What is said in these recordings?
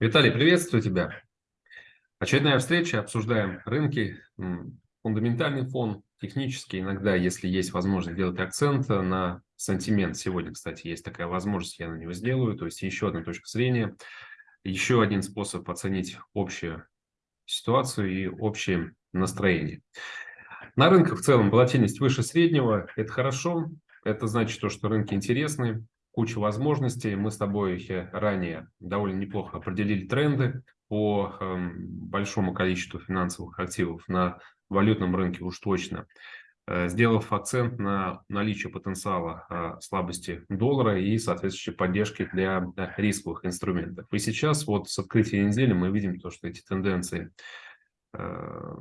Виталий, приветствую тебя. Очередная встреча, обсуждаем рынки, фундаментальный фон, технический. Иногда, если есть возможность делать акцент на сантимент, сегодня, кстати, есть такая возможность, я на него сделаю, то есть еще одна точка зрения, еще один способ оценить общую ситуацию и общее настроение. На рынках в целом волатильность выше среднего, это хорошо, это значит, что рынки интересны, куча возможностей. Мы с тобой ранее довольно неплохо определили тренды по э, большому количеству финансовых активов на валютном рынке уж точно, э, сделав акцент на наличие потенциала э, слабости доллара и соответствующей поддержки для э, рисковых инструментов. И сейчас вот с открытия недели мы видим то, что эти тенденции э,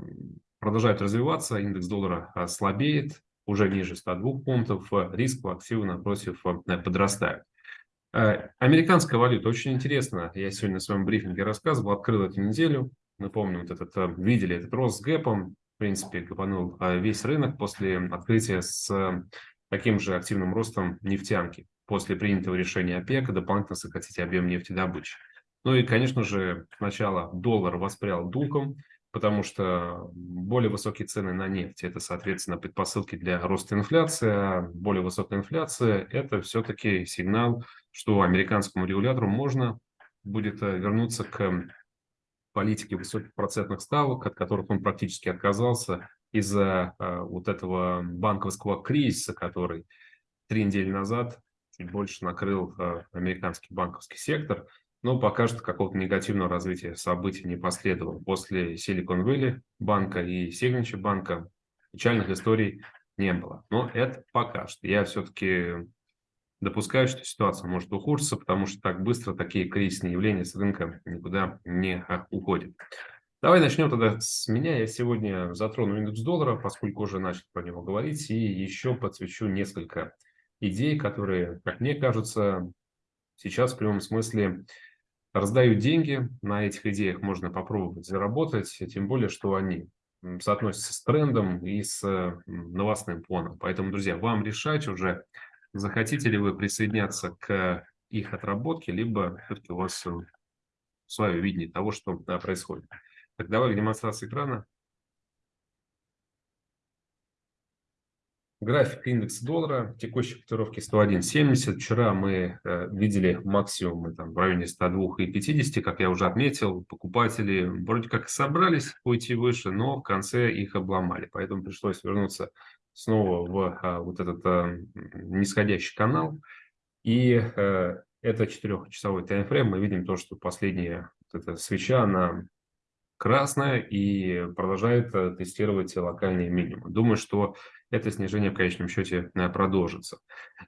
продолжают развиваться, индекс доллара э, слабеет, уже ниже 102 пунктов, риск активы напротив э, подрастает. Э, американская валюта очень интересно. Я сегодня на своем брифинге рассказывал, открыл эту неделю. Напомню, вот этот, э, видели этот рост с гэпом. В принципе, капанул весь рынок после открытия с таким же активным ростом нефтянки. После принятого решения ОПЕК дополнительно сократить объем нефтедобычи. Ну и, конечно же, сначала доллар воспрял духом, потому что более высокие цены на нефть – это, соответственно, предпосылки для роста инфляции, а более высокая инфляция – это все-таки сигнал, что американскому регулятору можно будет э, вернуться к политике высоких процентных ставок, от которых он практически отказался из-за э, вот этого банковского кризиса, который три недели назад чуть больше накрыл э, американский банковский сектор – но пока что какого-то негативного развития событий не последовало. После Silicon Valley банка и Signature банка печальных историй не было. Но это пока что. Я все-таки допускаю, что ситуация может ухудшиться, потому что так быстро такие кризисные явления с рынка никуда не уходят. Давай начнем тогда с меня. Я сегодня затрону индекс доллара, поскольку уже начал про него говорить, и еще подсвечу несколько идей, которые, как мне кажется, сейчас в прямом смысле раздают деньги, на этих идеях можно попробовать заработать, тем более, что они соотносятся с трендом и с новостным фоном. Поэтому, друзья, вам решать уже, захотите ли вы присоединяться к их отработке, либо все-таки у вас свое видение того, что происходит. Так, давай к демонстрации экрана. График индекса доллара, текущей котировки 101.70. Вчера мы э, видели максимумы там, в районе 102.50, как я уже отметил. Покупатели вроде как собрались уйти выше, но в конце их обломали. Поэтому пришлось вернуться снова в а, вот этот а, нисходящий канал. И а, это четырехчасовой таймфрейм. Мы видим то, что последняя вот эта свеча, она красная и продолжает э, тестировать локальные минимумы. Думаю, что это снижение в конечном счете э, продолжится.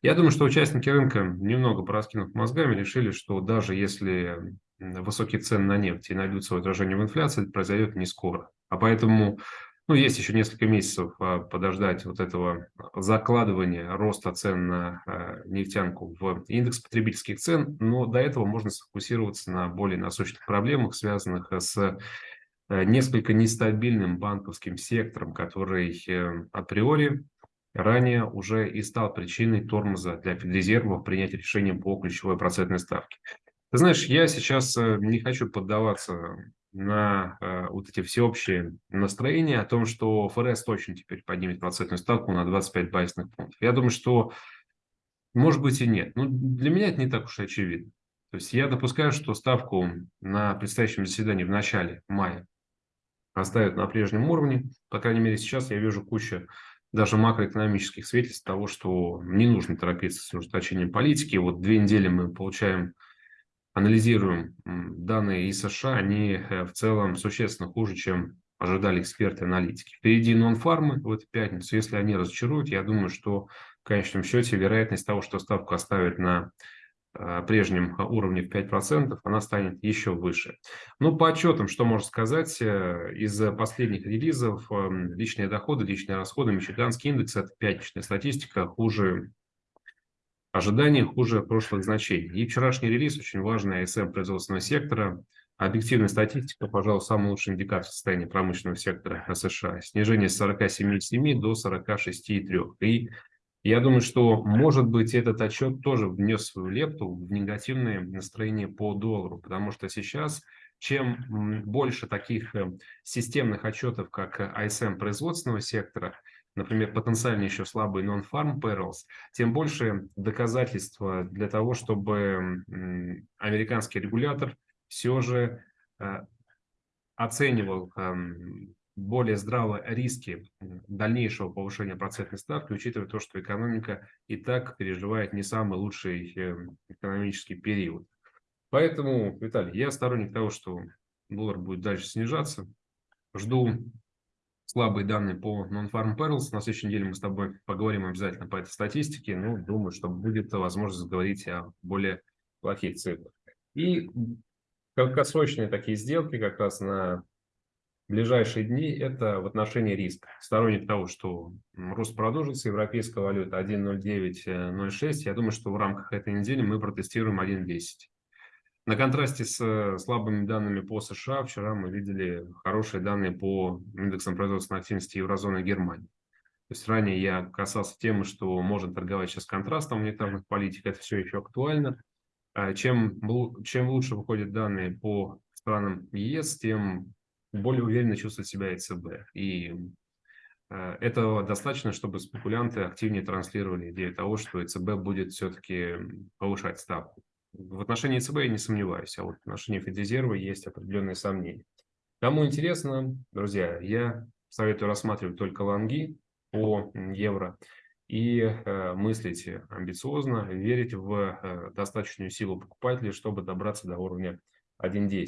Я думаю, что участники рынка, немного пораскинув мозгами, решили, что даже если высокие цены на нефть и найдут свое отражение в инфляции, это произойдет не скоро. А поэтому ну, есть еще несколько месяцев а, подождать вот этого закладывания роста цен на а, нефтянку в индекс потребительских цен, но до этого можно сфокусироваться на более насущных проблемах, связанных с Э, несколько нестабильным банковским сектором, который э, априори ранее уже и стал причиной тормоза для Федрезерва в принятии по ключевой процентной ставке. Ты знаешь, я сейчас э, не хочу поддаваться на вот эти всеобщие настроения о том, что ФРС точно теперь поднимет процентную ставку на 25 базисных пунктов. Я думаю, что может быть и нет. Но для меня это не так уж и очевидно. То есть я допускаю, что ставку на предстоящем заседании в начале мая оставят на прежнем уровне. По крайней мере, сейчас я вижу кучу даже макроэкономических свидетельств того, что не нужно торопиться с ужесточением политики. Вот две недели мы получаем, анализируем данные из США, они э, в целом существенно хуже, чем ожидали эксперты аналитики. Впереди нон-фармы в эту пятницу. Если они разочаруют, я думаю, что в конечном счете вероятность того, что ставку оставят на прежнем уровне в 5%, она станет еще выше. Ну, по отчетам, что можно сказать, э, из последних релизов эм, личные доходы, личные расходы, Мичиганский индекс – это пятничная статистика, хуже ожиданий, хуже прошлых значений. И вчерашний релиз, очень важный АСМ производственного сектора, объективная статистика, пожалуй, самый лучший индикатор состояния промышленного сектора США. Снижение с 47,7 до 46,3. И Я думаю, что, может быть, этот отчет тоже внес свою лепту в негативное настроение по доллару, потому что сейчас, чем больше таких э, системных отчетов, как ISM производственного сектора, например, потенциально еще слабый non-farm payrolls, тем больше доказательства для того, чтобы американский регулятор все же э, оценивал эм, более здраво риски дальнейшего повышения процентной ставки, учитывая то, что экономика и так переживает не самый лучший эм, экономический период. Поэтому, Виталий, я сторонник того, что доллар будет дальше снижаться. Жду слабые данные по Non-Farm Payrolls. На следующей неделе мы с тобой поговорим обязательно по этой статистике. Ну, думаю, что будет возможность говорить о более плохих цифрах. И краткосрочные такие сделки как раз на ближайшие дни – это в отношении риска. Сторонник того, что рост продолжится, европейская валюта 1.09.06, я думаю, что в рамках этой недели мы протестируем 1.10. На контрасте с э, слабыми данными по США, вчера мы видели хорошие данные по индексам производственной активности еврозоны и Германии. То есть ранее я касался темы, что можно торговать сейчас контрастом монетарных политик, это все еще актуально. А чем, чем лучше выходят данные по странам ЕС, тем более уверенно чувствует себя ЕЦБ. И э, этого достаточно, чтобы спекулянты активнее транслировали идею того, что ЕЦБ будет все-таки повышать ставку. В отношении ЕЦБ я не сомневаюсь, а вот в отношении Федрезерва есть определенные сомнения. Кому интересно, друзья, я советую рассматривать только лонги по евро и э, мыслить амбициозно, верить в э, достаточную силу покупателей, чтобы добраться до уровня 1.10.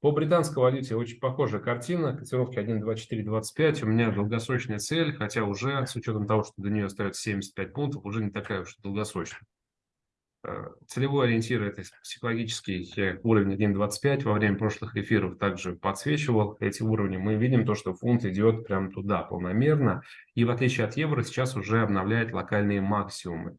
По британской валюте очень похожая картина. Котировки 1.2425. У меня долгосрочная цель, хотя уже с учетом того, что до нее остается 75 пунктов, уже не такая уж долгосрочная. Э, целевой ориентир – это психологический уровень 1.25. Во время прошлых эфиров также подсвечивал эти уровни. Мы видим то, что фунт идет прямо туда полномерно. И в отличие от евро сейчас уже обновляет локальные максимумы.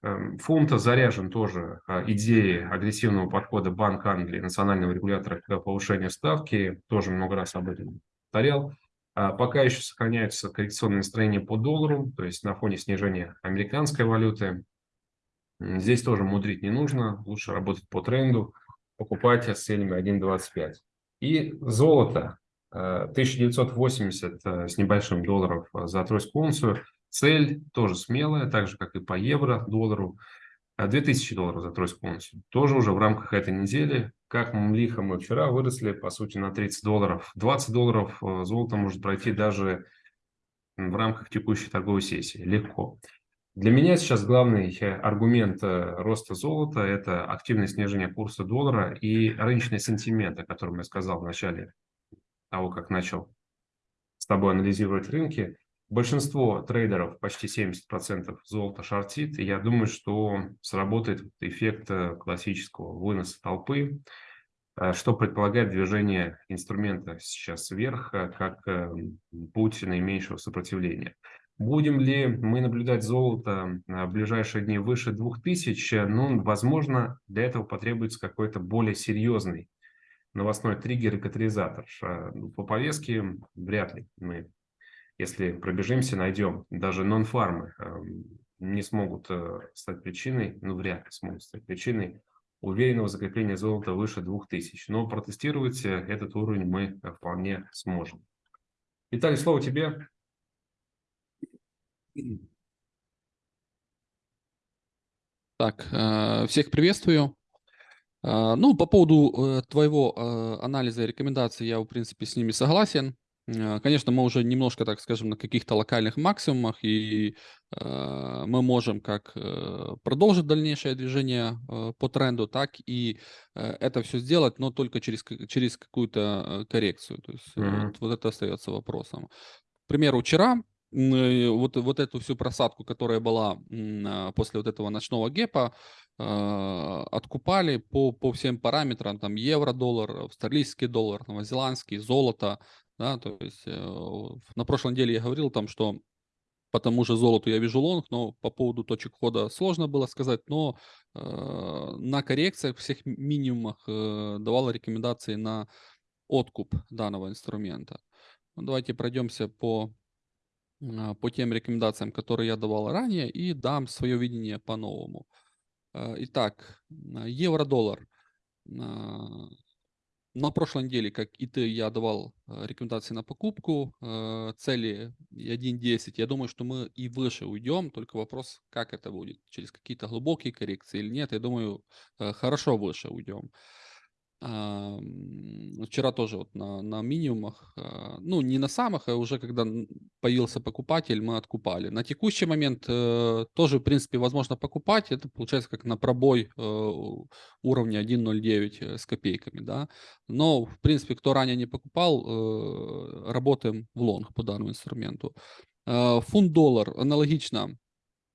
Эм, фунт заряжен тоже а, идеей агрессивного подхода Банка Англии, национального регулятора к повышению ставки. Тоже много раз об этом повторял. А, пока еще сохраняются коррекционные настроения по доллару, то есть на фоне снижения американской валюты. Здесь тоже мудрить не нужно, лучше работать по тренду, покупать с целями 1.25. И золото 1980 э, э, с небольшим долларов за тройскую унцию – Цель тоже смелая, так же, как и по евро, доллару. 2000 а долларов за тройскую унцию. Тоже уже в рамках этой недели. Как лихо мы вчера выросли, по сути, на 30 долларов. 20 долларов э, золото может пройти даже в рамках текущей торговой сессии. Легко. Для меня сейчас главный э, аргумент э, роста золота – это активное снижение курса доллара и рыночный сентимент, о котором я сказал в начале того, как начал с тобой анализировать рынки. Большинство трейдеров, почти 70% золота шортит, и я думаю, что сработает эффект э, классического выноса толпы, э, что предполагает движение инструмента сейчас вверх, э, как путь наименьшего сопротивления. Будем ли мы наблюдать золото в ближайшие дни выше 2000? Ну, возможно, для этого потребуется какой-то более серьезный новостной триггер и катализатор. По повестке вряд ли мы если пробежимся, найдем, даже нон-фармы эм, не смогут э, стать причиной, ну вряд ли смогут стать причиной уверенного закрепления золота выше 2000. Но протестировать э, этот уровень мы э, вполне сможем. Виталий, слово тебе. Так, всех приветствую. Ну, по поводу твоего анализа и рекомендаций, я, в принципе, с ними согласен. Э, конечно, мы уже немножко, так скажем, на каких-то локальных максимумах, и э, мы можем как э, продолжить дальнейшее движение э, по тренду, так и э, это все сделать, но только через, через какую-то э, коррекцию. То есть mm-hmm. вот, вот это остается вопросом. К примеру, вчера вот, вот эту всю просадку, которая была после вот этого ночного гепа, откупали по, по всем параметрам, там евро, доллар, австралийский доллар, новозеландский, золото, да, то есть э, на прошлой неделе я говорил там, что по тому же золоту я вижу лонг, но по поводу точек входа сложно было сказать, но э, на коррекциях всех минимумах э, давала рекомендации на откуп данного инструмента. Ну, давайте пройдемся по а, по тем рекомендациям, которые я давал ранее, и дам свое видение по-новому. А, итак, евро-доллар. А, на прошлой неделе, как и ты, я давал рекомендации на покупку, цели 1.10. Я думаю, что мы и выше уйдем, только вопрос, как это будет, через какие-то глубокие коррекции или нет. Я думаю, хорошо выше уйдем. Вчера тоже вот на, на минимумах, а, ну не на самых, а уже когда появился покупатель, мы откупали. На текущий момент э, тоже, в принципе, возможно покупать. Это получается как на пробой э, уровня 1.09 э, с копейками, да. Но, в принципе, кто ранее не покупал, работаем в лонг по данному инструменту. Фунт-доллар аналогично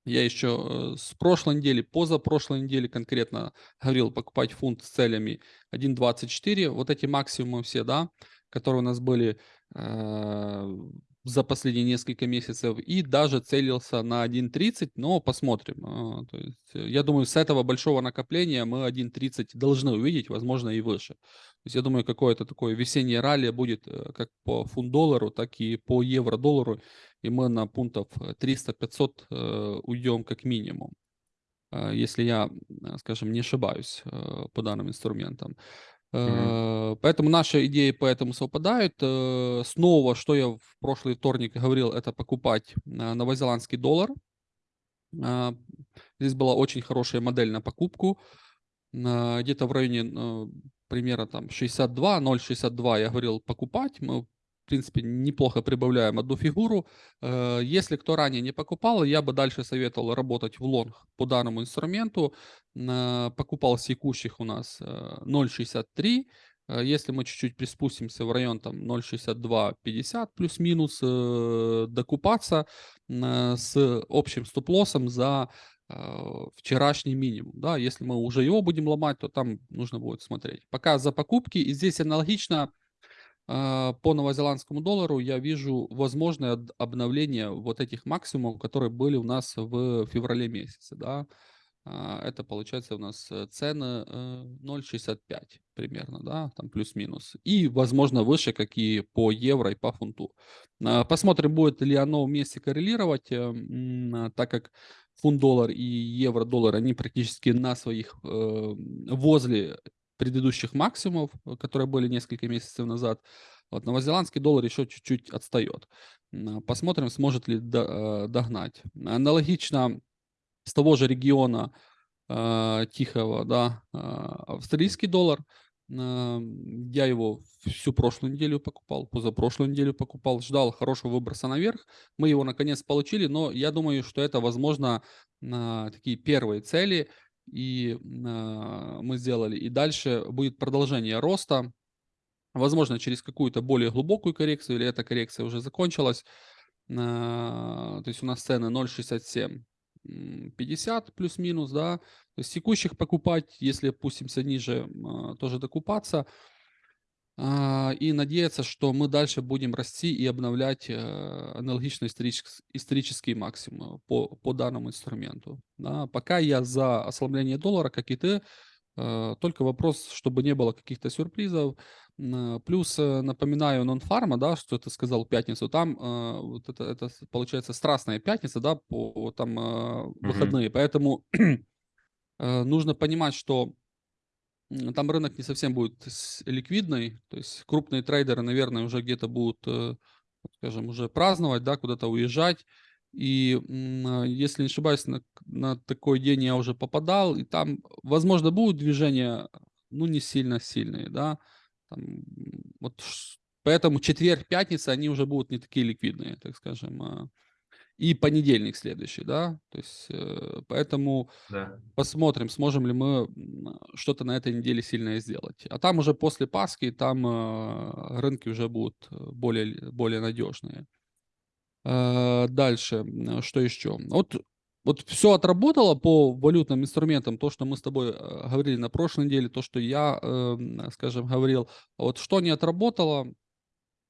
я еще э, с прошлой недели, позапрошлой недели конкретно говорил покупать фунт с целями 1.24. Вот эти максимумы все, да, которые у нас были э, за последние несколько месяцев. И даже целился на 1.30, но посмотрим. Э, то есть, э, я думаю, с этого большого накопления мы 1.30 должны увидеть, возможно, и выше. То есть я думаю, какое-то такое весеннее ралли будет э, как по фунт-доллару, так и по евро-доллару и мы на пунктов 300-500 э, э, уйдем как минимум, если я, скажем, не ошибаюсь по данным инструментам. Mm-hmm. Поэтому наши идеи по этому совпадают. Снова, что я в прошлый вторник говорил, это покупать новозеландский доллар. Здесь была очень хорошая модель на покупку. Где-то в районе примерно там 62, 0,62 я говорил покупать. Мы в принципе, неплохо прибавляем одну фигуру. Э, если кто ранее не покупал, я бы дальше советовал работать в лонг по данному инструменту. Э, покупал с текущих у нас 0.63. Э, если мы чуть-чуть приспустимся в район там 0.6250 плюс-минус, докупаться с общим стоп-лоссом за вчерашний минимум. Да? Если мы уже его будем ломать, то там нужно будет смотреть. Пока за покупки. И здесь аналогично а, по новозеландскому доллару я вижу возможное обновление вот этих максимумов, которые были у нас в феврале месяце. Да? А, это получается у нас э, цены 0,65 э, примерно, да, там плюс-минус. И, возможно, выше, как и по евро и по фунту. Посмотрим, будет ли оно вместе коррелировать, э, так как фунт-доллар и евро-доллар, они практически на своих, возле предыдущих максимумов, э, которые были несколько месяцев назад. Вот новозеландский доллар еще чуть-чуть отстает. Посмотрим, сможет ли э, догнать. Аналогично с того же региона э, Тихого, да, австралийский доллар. Я его всю прошлую неделю покупал, позапрошлую неделю покупал, ждал хорошего выброса наверх. Мы его наконец получили, но я думаю, что это, возможно, такие первые цели – и э, мы сделали. И дальше будет продолжение роста, возможно, через какую-то более глубокую коррекцию, или эта коррекция уже закончилась. Э, то есть у нас цены 0,67. 50 плюс-минус, да, то есть текущих покупать, если опустимся ниже, тоже докупаться. А, и надеяться, что мы дальше будем расти и обновлять э, аналогичные исторические максимумы по, по данному инструменту. Да. Пока я за ослабление доллара, как и ты, э, только вопрос, чтобы не было каких-то сюрпризов. Плюс э, напоминаю нон-фарма, да, что ты сказал пятницу, там вот это, это получается страстная пятница, да, по там выходные, mm-hmm. поэтому нужно понимать, что там рынок не совсем будет ликвидный, то есть крупные трейдеры, наверное, уже где-то будут, э, скажем, уже праздновать, да, куда-то уезжать. И а, если не ошибаюсь, на, на такой день я уже попадал, и там, возможно, будут движения, ну, не сильно сильные, да. Там, вот, поэтому четверг, пятница, они уже будут не такие ликвидные, так скажем. А и понедельник следующий, да, то есть э, поэтому да. посмотрим, сможем ли мы что-то на этой неделе сильное сделать. А там уже после Пасхи, там э, рынки уже будут э, более, более надежные. Дальше, что еще? Вот, вот все отработало по валютным инструментам, то, что мы с тобой говорили на прошлой неделе, то, что я, эм, скажем, говорил. Вот что не отработало,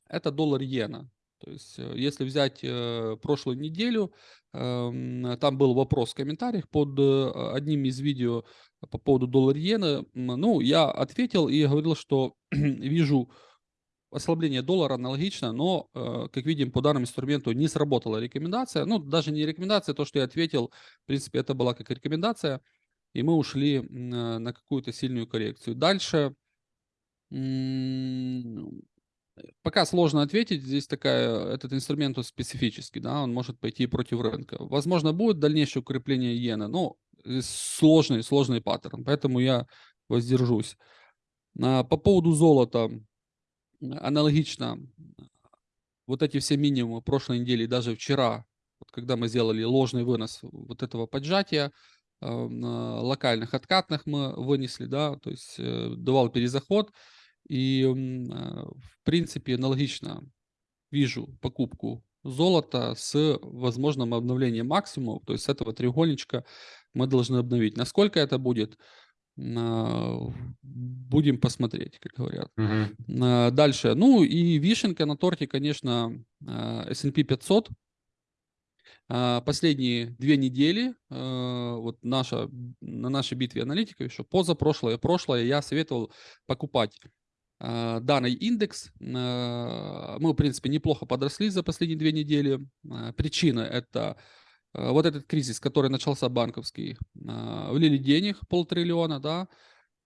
это доллар-иена. То есть, э, если взять э, прошлую неделю, э, там был вопрос в комментариях под э, одним из видео по поводу доллар иена. Ну, я ответил и говорил, что вижу ослабление доллара аналогично, но, э, как видим, по данному инструменту не сработала рекомендация. Ну, даже не рекомендация, то, что я ответил, в принципе, это была как рекомендация, и мы ушли на какую-то сильную коррекцию. Дальше пока сложно ответить, здесь такая, этот инструмент специфический, да, он может пойти против рынка. Возможно, будет дальнейшее укрепление иены, но сложный, сложный паттерн, поэтому я воздержусь. А, по поводу золота, аналогично, вот эти все минимумы прошлой недели, даже вчера, вот когда мы сделали ложный вынос вот этого поджатия, а, на локальных откатных мы вынесли, да, то есть э, давал перезаход, и в принципе аналогично вижу покупку золота с возможным обновлением максимума, то есть с этого треугольничка мы должны обновить. Насколько это будет, будем посмотреть, как говорят. Угу. Дальше. Ну и вишенка на торте, конечно, S&P 500. Последние две недели, вот наша, на нашей битве аналитиков, еще позапрошлое, прошлое, я советовал покупать данный индекс. Мы, в принципе, неплохо подросли за последние две недели. Причина – это вот этот кризис, который начался банковский, а, влили денег полтриллиона, да,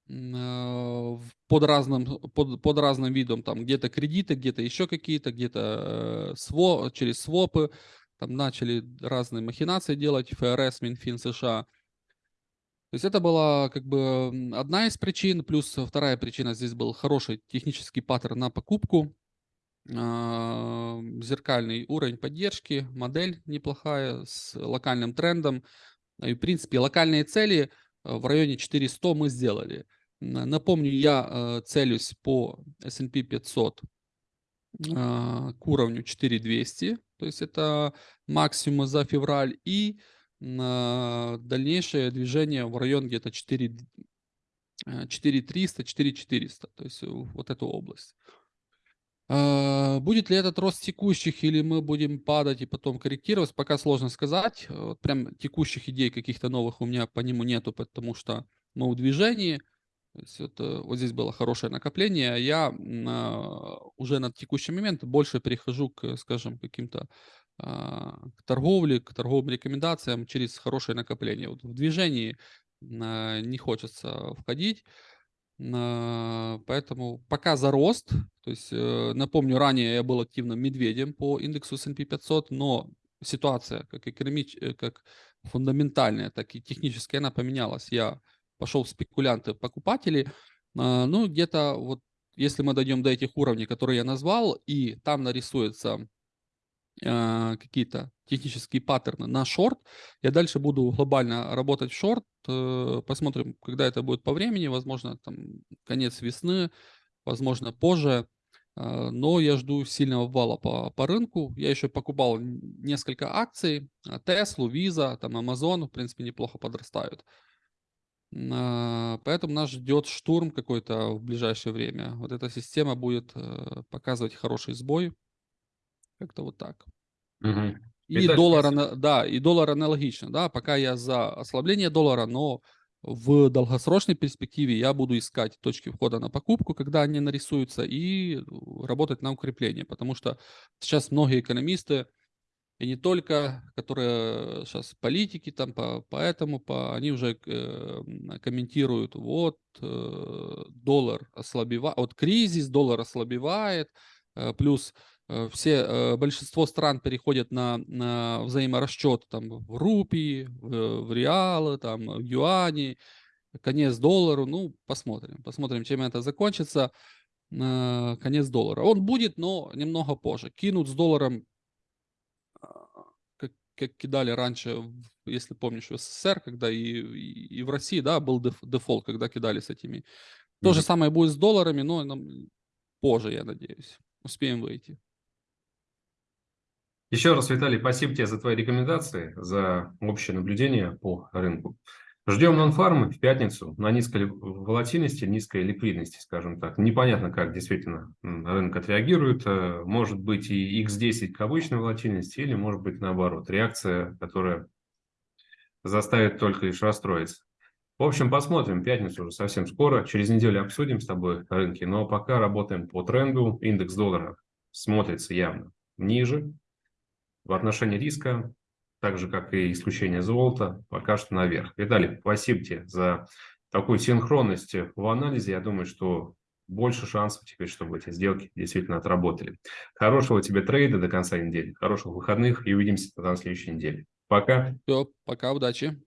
э, под разным, под, под разным видом, там где-то кредиты, где-то еще какие-то, где-то э, сво, через свопы, там начали разные махинации делать, ФРС, Минфин США. То есть это была как бы одна из причин, плюс вторая причина здесь был хороший технический паттерн на покупку, зеркальный уровень поддержки, модель неплохая с локальным трендом. И, в принципе, локальные цели э, в районе 400 мы сделали. Напомню, я э, целюсь по S&P 500 а, к уровню 4200, то есть это максимум за февраль, и дальнейшее движение в район где-то 4 4300, 4400, то есть вот эту область. А, будет ли этот рост текущих или мы будем падать и потом корректировать, пока сложно сказать. Вот прям текущих идей каких-то новых у меня по нему нету, потому что мы в движении. То это, вот здесь было хорошее накопление. А я а, уже на текущий момент больше перехожу к, скажем, каким-то а, к торговле, к торговым рекомендациям через хорошее накопление. Вот в движении а, не хочется входить. Поэтому пока за рост, то есть э, напомню, ранее я был активным медведем по индексу S&P 500, но ситуация как, экономич... Э, как фундаментальная, так и техническая, она поменялась. Я пошел в спекулянты, покупатели, ну где-то вот если мы дойдем до этих уровней, которые я назвал, и там нарисуется а, какие-то технические паттерны на шорт. Я дальше буду глобально работать в шорт. Э, посмотрим, когда это будет по времени. Возможно, там конец весны, возможно, позже. А, но я жду сильного вала по, по рынку. Я еще покупал несколько акций. Tesla, Visa, там Amazon, в принципе, неплохо подрастают. Поэтому нас ждет штурм какой-то в ближайшее время. Вот эта система будет э, показывать хороший сбой. Как-то вот так. Угу. И Итак, доллар, да, и доллар аналогично, да, пока я за ослабление доллара, но в долгосрочной перспективе я буду искать точки входа на покупку, когда они нарисуются, и работать на укрепление, потому что сейчас многие экономисты, и не только, которые сейчас политики там по, поэтому по, они уже э, комментируют, вот э, доллар ослабевает, вот кризис, доллар ослабевает, э, плюс все, э, большинство стран переходят на, на взаиморасчет там, в рупии, в, в реалы, там, в юани, конец доллару. Ну, посмотрим. Посмотрим, чем это закончится. Конец доллара. Он будет, но немного позже. Кинут с долларом, а, как, как кидали раньше, если помнишь, в СССР, когда и, и, и в России, да, был деф, дефолт, когда кидали с этими. То mm-hmm. же самое будет с долларами, но нам позже, я надеюсь. Успеем выйти. Еще раз, Виталий, спасибо тебе за твои рекомендации, за общее наблюдение по рынку. Ждем нонфармы в пятницу на низкой волатильности, низкой ликвидности, скажем так. Непонятно, как действительно рынок отреагирует. Э, может быть и X10 к обычной волатильности, или может быть наоборот, реакция, которая заставит только лишь расстроиться. В общем, посмотрим. Пятницу уже совсем скоро. Через неделю обсудим с тобой рынки. Но пока работаем по тренду. Индекс доллара смотрится явно ниже. В отношении риска, так же, как и исключение золота, пока что наверх. Виталий, спасибо тебе за такую синхронность в анализе. Я думаю, что больше шансов теперь, чтобы эти сделки действительно отработали. Хорошего тебе трейда до конца недели, хороших выходных и увидимся на следующей неделе. Пока. Все, пока, удачи.